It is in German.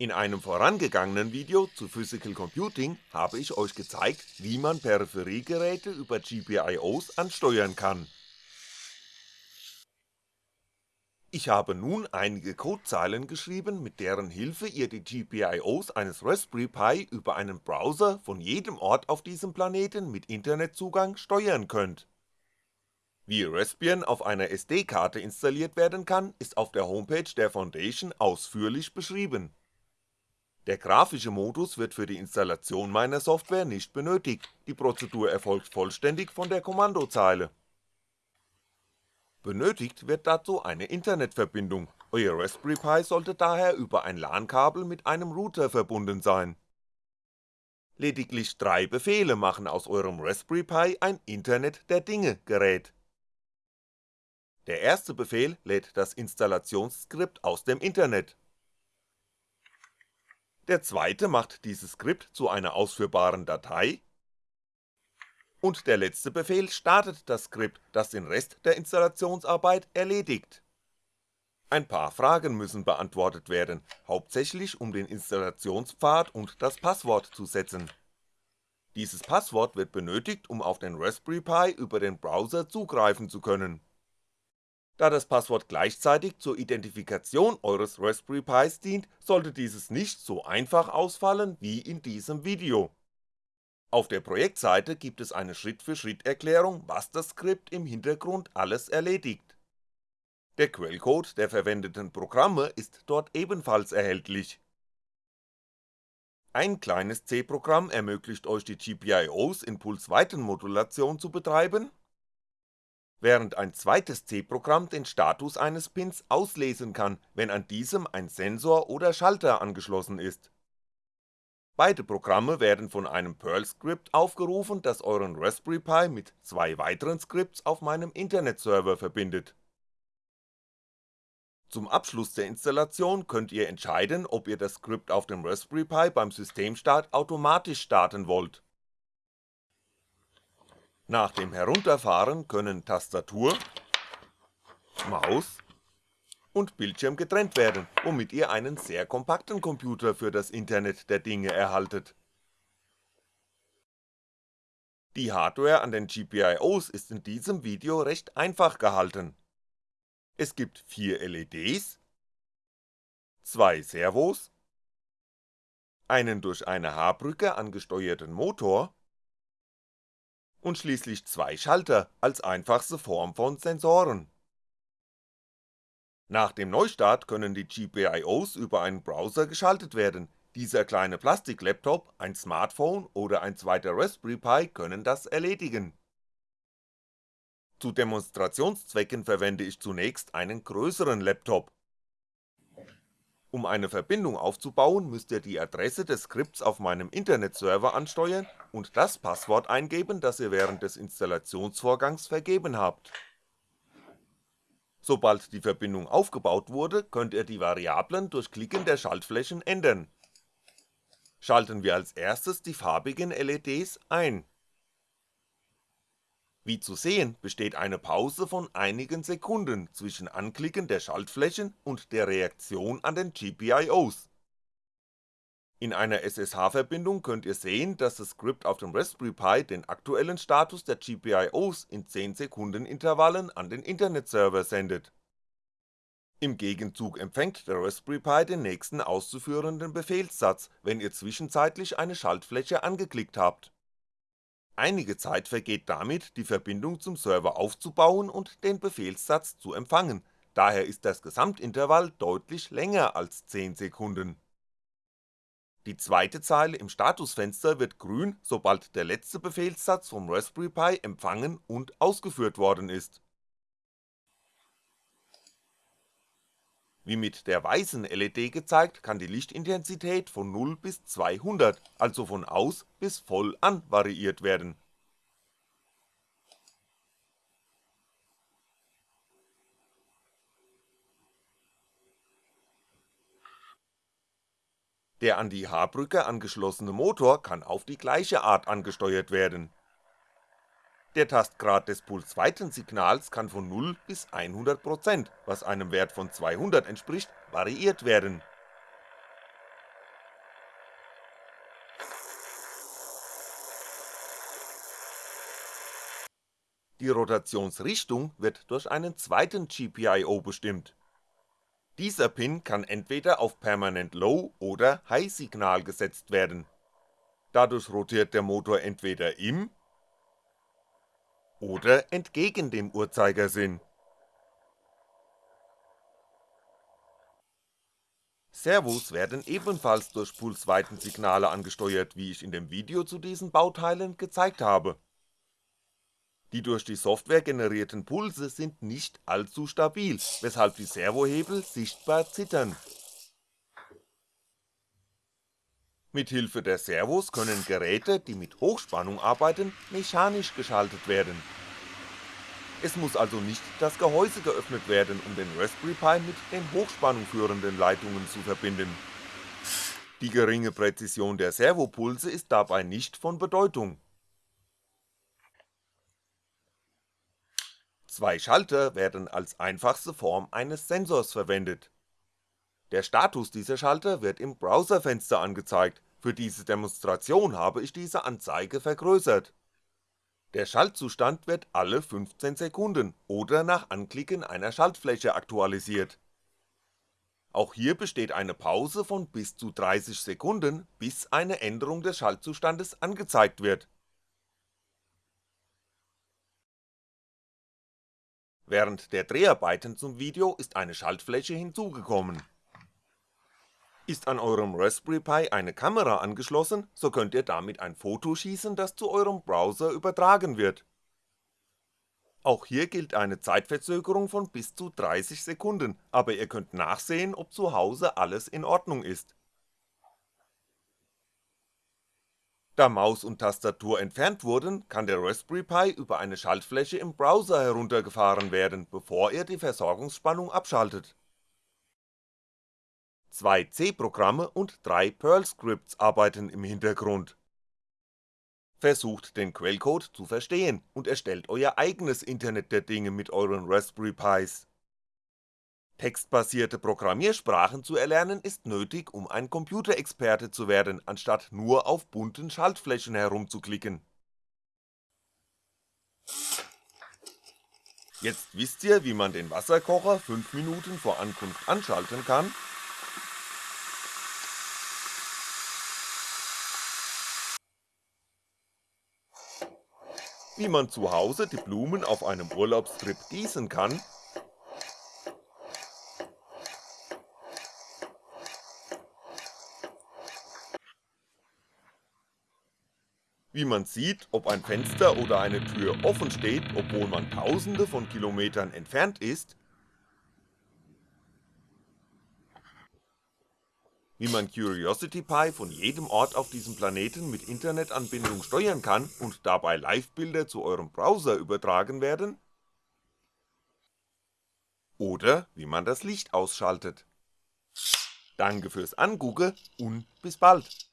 In einem vorangegangenen Video zu Physical Computing habe ich euch gezeigt, wie man Peripheriegeräte über GPIOs ansteuern kann. Ich habe nun einige Codezeilen geschrieben, mit deren Hilfe ihr die GPIOs eines Raspberry Pi über einen Browser von jedem Ort auf diesem Planeten mit Internetzugang steuern könnt. Wie Raspbian auf einer SD-Karte installiert werden kann, ist auf der Homepage der Foundation ausführlich beschrieben. Der grafische Modus wird für die Installation meiner Software nicht benötigt, die Prozedur erfolgt vollständig von der Kommandozeile Benötigt wird dazu eine Internetverbindung, euer Raspberry Pi sollte daher über ein LAN-Kabel mit einem Router verbunden sein. Lediglich drei Befehle machen aus eurem Raspberry Pi ein Internet der Dinge Gerät. Der erste Befehl lädt das Installationsskript aus dem Internet. Der zweite macht dieses Skript zu einer ausführbaren Datei und der letzte Befehl startet das Skript, das den Rest der Installationsarbeit erledigt. Ein paar Fragen müssen beantwortet werden, hauptsächlich um den Installationspfad und das Passwort zu setzen. Dieses Passwort wird benötigt, um auf den Raspberry Pi über den Browser zugreifen zu können. Da das Passwort gleichzeitig zur Identifikation eures Raspberry Pis dient, sollte dieses nicht so einfach ausfallen wie in diesem Video auf der Projektseite gibt es eine Schritt-für-Schritt-Erklärung, was das Skript im Hintergrund alles erledigt. Der Quellcode der verwendeten Programme ist dort ebenfalls erhältlich. Ein kleines C-Programm ermöglicht euch die GPIOs in Pulsweitenmodulation zu betreiben, während ein zweites C-Programm den Status eines Pins auslesen kann, wenn an diesem ein Sensor oder Schalter angeschlossen ist Beide Programme werden von einem Perl-Skript aufgerufen, das euren Raspberry Pi mit zwei weiteren Skripts auf meinem Internetserver verbindet. Zum Abschluss der Installation könnt ihr entscheiden, ob ihr das Skript auf dem Raspberry Pi beim Systemstart automatisch starten wollt. Nach dem Herunterfahren können Tastatur, Maus und Bildschirm getrennt werden, womit ihr einen sehr kompakten Computer für das Internet der Dinge erhaltet. Die Hardware an den GPIOs ist in diesem Video recht einfach gehalten. Es gibt vier LEDs, zwei Servos, einen durch eine H-Brücke angesteuerten Motor und schließlich zwei Schalter als einfachste Form von Sensoren nach dem Neustart können die GPIOs über einen Browser geschaltet werden, dieser kleine Plastiklaptop, ein Smartphone oder ein zweiter Raspberry Pi können das erledigen. Zu Demonstrationszwecken verwende ich zunächst einen größeren Laptop. Um eine Verbindung aufzubauen, müsst ihr die Adresse des Skripts auf meinem Internetserver ansteuern und das Passwort eingeben, das ihr während des Installationsvorgangs vergeben habt Sobald die Verbindung aufgebaut wurde, könnt ihr die Variablen durch Klicken der Schaltflächen ändern. Schalten wir als erstes die farbigen LEDs ein. Wie zu sehen, besteht eine Pause von einigen Sekunden zwischen Anklicken der Schaltflächen und der Reaktion an den GPIOs in einer SSH-Verbindung könnt ihr sehen, dass das Skript auf dem Raspberry Pi den aktuellen Status der GPIOs in 10 Sekunden Intervallen an den Internetserver sendet. Im Gegenzug empfängt der Raspberry Pi den nächsten auszuführenden Befehlssatz, wenn ihr zwischenzeitlich eine Schaltfläche angeklickt habt. Einige Zeit vergeht damit, die Verbindung zum Server aufzubauen und den Befehlssatz zu empfangen, daher ist das Gesamtintervall deutlich länger als 10 Sekunden die zweite Zeile im Statusfenster wird grün, sobald der letzte Befehlssatz vom Raspberry Pi empfangen und ausgeführt worden ist. Wie mit der weißen LED gezeigt, kann die Lichtintensität von 0 bis 200, also von aus bis voll an variiert werden Der an die H-Brücke angeschlossene Motor kann auf die gleiche Art angesteuert werden. Der Tastgrad des pulsweiten Signals kann von 0 bis 100%, was einem Wert von 200 entspricht, variiert werden. Die Rotationsrichtung wird durch einen zweiten GPIO bestimmt. Dieser Pin kann entweder auf permanent Low oder High Signal gesetzt werden. Dadurch rotiert der Motor entweder im oder entgegen dem Uhrzeigersinn. Servos werden ebenfalls durch Pulsweitensignale angesteuert, wie ich in dem Video zu diesen Bauteilen gezeigt habe. Die durch die Software generierten Pulse sind nicht allzu stabil, weshalb die Servohebel sichtbar zittern. Mithilfe der Servos können Geräte, die mit Hochspannung arbeiten, mechanisch geschaltet werden. Es muss also nicht das Gehäuse geöffnet werden, um den Raspberry Pi mit den Hochspannung führenden Leitungen zu verbinden. Die geringe Präzision der Servopulse ist dabei nicht von Bedeutung. Zwei Schalter werden als einfachste Form eines Sensors verwendet. Der Status dieser Schalter wird im Browserfenster angezeigt, für diese Demonstration habe ich diese Anzeige vergrößert. Der Schaltzustand wird alle 15 Sekunden oder nach Anklicken einer Schaltfläche aktualisiert. Auch hier besteht eine Pause von bis zu 30 Sekunden, bis eine Änderung des Schaltzustandes angezeigt wird Während der Dreharbeiten zum Video ist eine Schaltfläche hinzugekommen. Ist an eurem Raspberry Pi eine Kamera angeschlossen, so könnt ihr damit ein Foto schießen, das zu eurem Browser übertragen wird. Auch hier gilt eine Zeitverzögerung von bis zu 30 Sekunden, aber ihr könnt nachsehen, ob zu Hause alles in Ordnung ist Da Maus und Tastatur entfernt wurden, kann der Raspberry Pi über eine Schaltfläche im Browser heruntergefahren werden, bevor er die Versorgungsspannung abschaltet. Zwei C-Programme und drei Perl-Scripts arbeiten im Hintergrund. Versucht den Quellcode zu verstehen und erstellt euer eigenes Internet der Dinge mit euren Raspberry Pis Textbasierte Programmiersprachen zu erlernen ist nötig, um ein Computerexperte zu werden, anstatt nur auf bunten Schaltflächen herumzuklicken. Jetzt wisst ihr, wie man den Wasserkocher 5 Minuten vor Ankunft anschalten kann wie man zu Hause die Blumen auf einem Urlaubstrip gießen kann. Wie man sieht, ob ein Fenster oder eine Tür offen steht, obwohl man tausende von Kilometern entfernt ist, wie man Curiosity Pi von jedem Ort auf diesem Planeten mit Internetanbindung steuern kann und dabei Livebilder zu eurem Browser übertragen werden, oder wie man das Licht ausschaltet. Danke fürs Angucken und bis bald